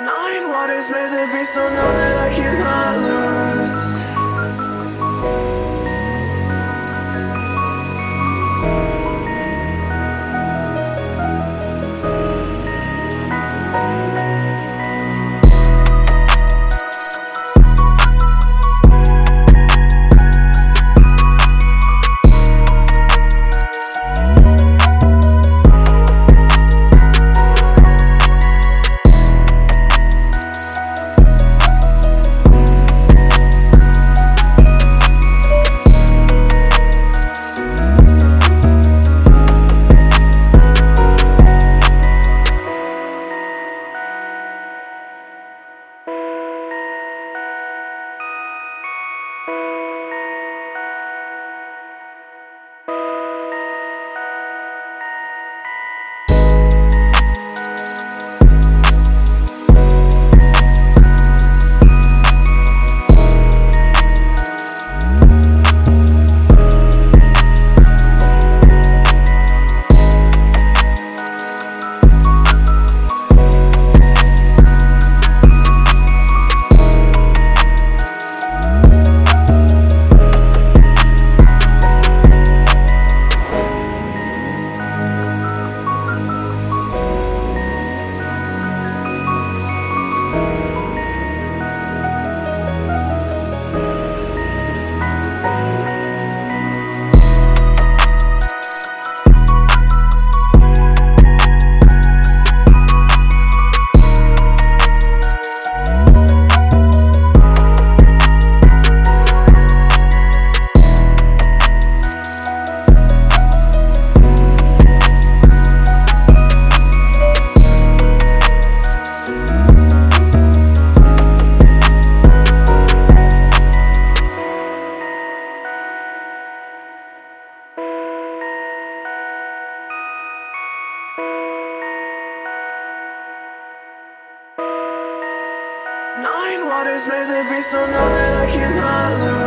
Nine waters made the beast, so know that I cannot lose Nine waters made the beast, so know that I cannot lose